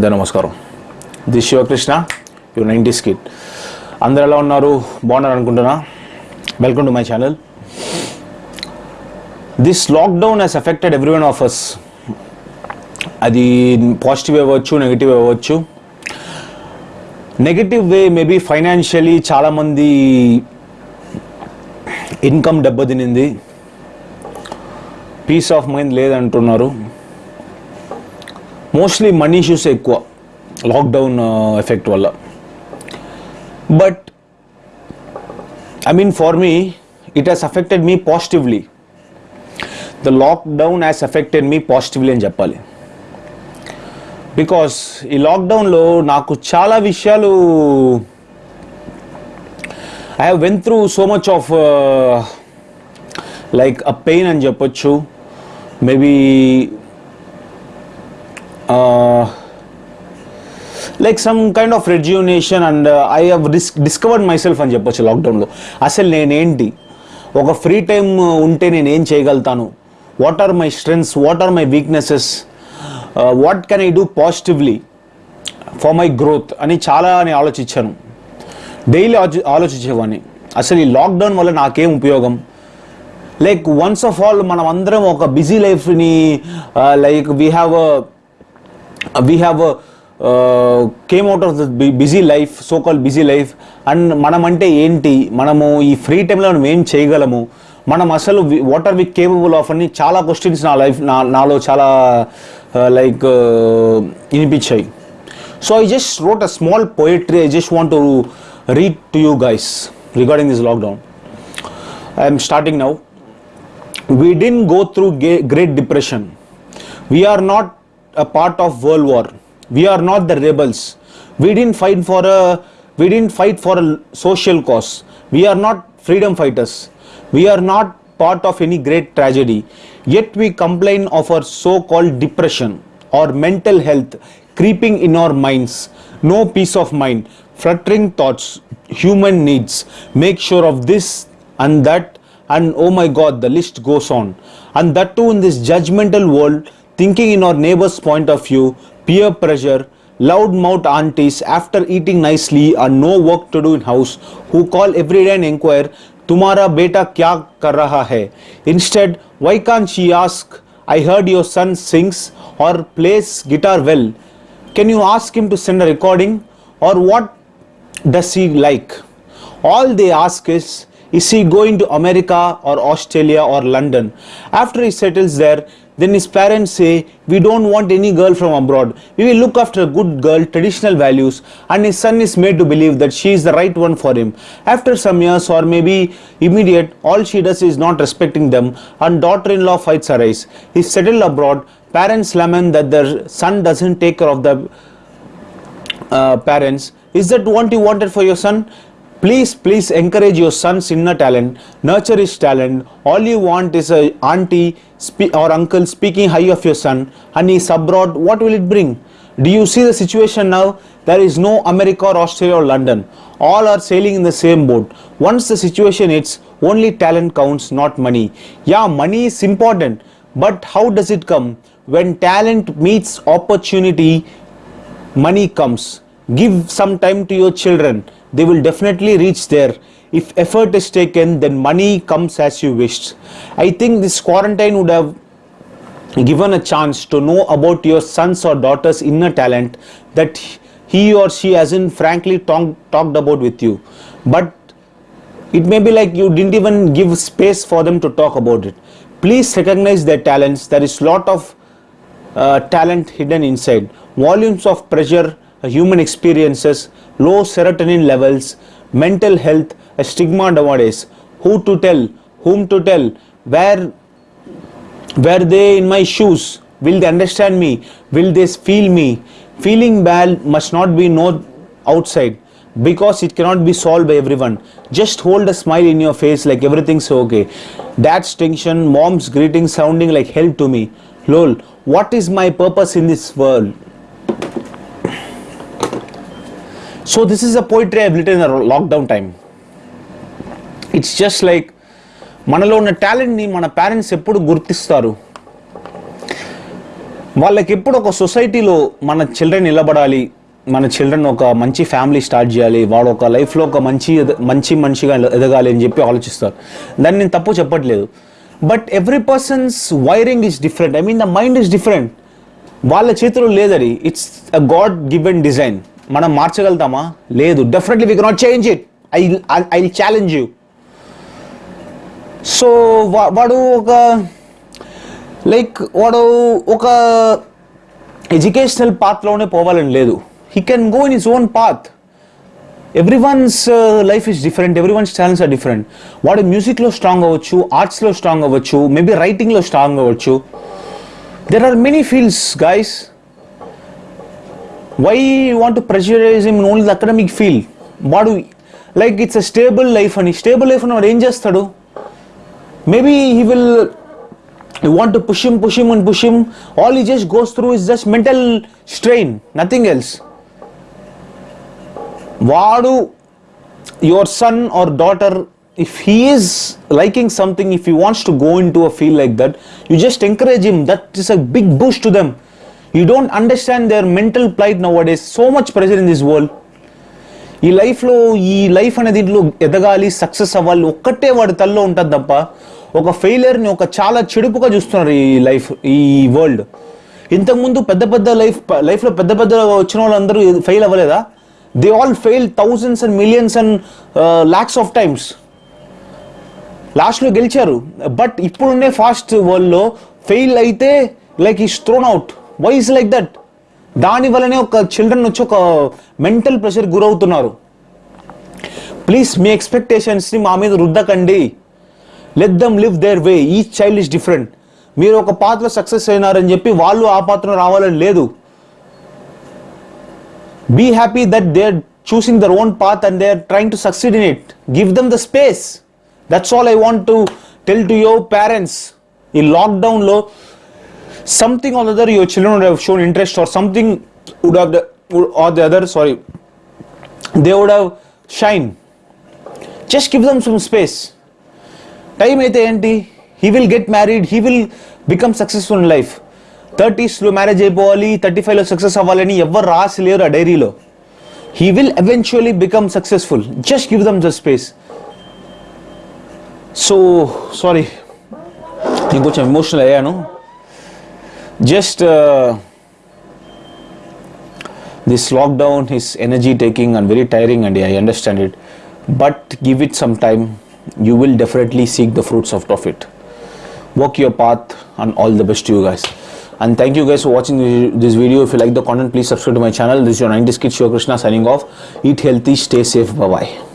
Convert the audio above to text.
అందరూ నమస్కారం. The Shivakrishna you nineties kid అందరు ఎలా ఉన్నారు? బాగున్నారు అనుకుంటున్నా? Welcome to my channel this lockdown has affected every one of us అది పాజిటివ్ అవ్వచ్చు నెగిటివ్ అవ్వచ్చు. నెగిటివ్ వే మేబీ ఫైనాన్షియలీ చాలామంది ఇన్కమ్ దెబ్బతినింది. పీస్ ఆఫ్ మైండ్ లేదంటున్నారు. మోస్ట్లీ మనీ ఇష్యూస్ ఎక్కువ. లాక్డౌన్ ఎఫెక్ట్ వల్ల. But I mean for me it has affected me positively the lockdown has affected me positively అని చెప్పాలి. Because ఈ లాక్డౌన్లో నాకు చాలా విషయాలు I have went through so much of like a pain అని చెప్పొచ్చు. Maybe like some kind of rejuvenation and I have risk discovered my self అని చెప్పొచ్చు లాక్డౌన్లో అసలు నేనేంటి? ఒక ఫ్రీ టైం ఉంటే నేను ఏం చేయగలుగుతాను what are my strengths what are my weaknesses what can I do positively for my growth అని చాలా నేను ఆలోచించాను. డైలీ ఆలోచించేవాడిని. అసలు ఈ లాక్డౌన్ వల్ల నాకేం ఉపయోగం? లైక్ వన్స్ ఆఫ్ ఆల్ మనం అందరం ఒక బిజీ లైఫ్ని like we have we have came out of the busy life so call busy life and మనం అంటే ఏంటి? మనము ఈ ఫ్రీ టైంలో మనం ఏం చేయగలము? మనం అసలు what are we capable of అని చాలా క్వశ్చన్స్ నా లైఫ్ నా నాలో చాలా లైక్ వినిపించాయి. So I just wrote a small poetry I just want to read to you guys regarding this lockdown I'm starting now we didn't go through gay great depression we're not a part of world war. We are not the rebels. We didn't fight for a we didn't fight for a social cause. We are not freedom fighters. We are not part of any great tragedy. Yet we complain of our so called depression or mental health creeping in our minds. No peace of mind fluttering thoughts human needs. Make sure of this and that and oh my god the list goes on. And that too in this judgmental world thinking in our neighbor's point of view, peer pressure, loudmouth aunties after eating nicely and no work to do in house who call every day and inquire, Tumara beta kya kar raha hai? Instead, why can't she ask, I heard your son sings or plays guitar well. Can you ask him to send a recording or what does he like? All they ask is, is he going to America or Australia or London? After he settles there, then his parents say, We don't want any girl from abroad. We will look after a good girl, traditional values, and his son is made to believe that she is the right one for him. After some years or maybe immediate, all she does is not respecting them, and daughter in law fights arise. He settled abroad, parents lament that their son doesn't take care of the uh, parents is that what you wanted for your son please please encourage your son's inner talent. Nurture his talent. All you want is a auntie or uncle speaking high of your son. And he's abroad. What will it bring? Do you see the situation now? There is no america or australia or london. All are sailing in the same boat. Once the situation hits only talent counts not money. Yeah money is important but how does it come? When talent meets opportunity money comes. Give some time to your children they will definitely reach there. If effort is taken then money comes as you wished i think this quarantine would have given a chance to know about your sons or daughters inner talent that he or she hasn't frankly talk, talked about with you. But it may be like you didn't even give space for them to talk about it. Please recognize their talents. There is lot of uh, talent hidden inside. Volumes of pressure human experiences low serotonin levels mental health a stigma nowadays. Who to tell? Whom to tell? Where were they in my shoes? Will they understand me? Will they feel me? Feeling bad must not be known outside because it cannot be solved by everyone. Just hold a smile in your face like everything's okay. Dad's tension mom's greeting sounding like help to me. Lol what is my purpose in this world so this is a poetry i've written in the lockdown time. It's just మనలో ఉన్న టాలెంట్ని మన parents ఎప్పుడు గుర్తిస్తారు? వాళ్ళకి ఎప్పుడు ఒక సొసైటీలో మన చిల్డ్రన్ నిలబడాలి మన చిల్డ్రన్ ఒక మంచి ఫ్యామిలీ స్టార్ట్ చేయాలి వాడు ఒక లైఫ్లో ఒక మంచి మంచి మనిషిగా ఎదగాలి అని చెప్పి ఆలోచిస్తారు. దాన్ని నేను తప్పు చెప్పట్లేదు. But every person's wiring is different I mean the mind is different వాళ్ళ చేతిలో లేదది. It's a god given design మనం మార్చగలుగుతామా? లేదు. Definitely we cannot change it I I challenge you so వాడు ఒక లైక్ వాడు ఒక ఎడ్యుకేషనల్ పాత్లోనే పోవాలని లేదు. He can go in his own path everyone's life is different everyone's talents are different వాడు మ్యూజిక్లో స్ట్రాంగ్ అవ్వచ్చు ఆర్ట్స్లో స్ట్రాంగ్ అవ్వచ్చు మేబీ రైటింగ్లో స్ట్రాంగ్ అవ్వచ్చు. There are many fields guys why want to pressurize them only the academic field వాడు like it's a stable life అని stable life అని వాడు ఏం చేస్తాడు maybe he will you want to push him push him and push him all he just goes through is just mental strain nothing else వాడు your son or daughter if he is liking something if you wants to go in to a feel like that you just encourage him that is a big boost to them You don't understand their mental plight nowadays so much pressure in this world ఈ లైఫ్లో ఈ life అనే దీంట్లో ఎదగాలి success అవ్వాలి. ఒక్కటే వాడి తల్లో ఉంటుంది తప్ప ఒక ఫెయిలియర్ని ఒక చాలా చెడుపుగా చూస్తున్నారు ఈ లైఫ్ ఈ వరల్డ్ ఇంతకుముందు పెద్ద పెద్ద లైఫ్ లైఫ్లో పెద్ద పెద్ద వచ్చిన వాళ్ళందరూ ఫెయిల్ అవ్వలేదా? They all fail thousands and millions and lakhs of times లాస్ట్లో గెలిచారు. బట్ ఇప్పుడున్నే ఫాస్ట్ వరల్డ్లో ఫెయిల్ అయితే లైక్ ఈ thrown out why is like that దాని వల్లనే ఒక చిల్డ్రన్ వచ్చి ఒక మెంటల్ ప్రెషర్ గురవుతున్నారు. ప్లీజ్ మీ ఎక్స్పెక్టేషన్స్ని మా మీద రుద్దకండి. Let them live their way ఈ చైల్డ్ ఇస్ డిఫరెంట్ మీరు ఒక పాత్రలో సక్సెస్ అయినారని చెప్పి వాళ్ళు ఆ పాత్రలో రావాలని లేదు. Be happy that they are choosing their own path and they are trying to succeed in it give them the space that's all I want to tell to your parents ఈ లాక్డౌన్లో something or other your children would have shown interest or something would have would- or the other sorry they would have shine just give them some space time అయితే ఏంటి he will get married he will become successful in life థర్టీస్లో marriage అయిపోవాలి thirty ఫైవ్లో success అవ్వాలని ఎవరు రాసలేరు ఆ డైరీలో he will eventually become successful just give them the space so sorry నేను కొంచెం ఎమోషనల్ అయ్యాను just uh, this lockdown is energy taking and very tiring and i understand it. But give it some time. You will definitely seek the fruits of profit walk your path and all the best to you guys. And thank you guys for watching this video. If you like the content please subscribe to my channel. This is your 90s kid show. Krishna signing off. Eat healthy stay safe. Bye bye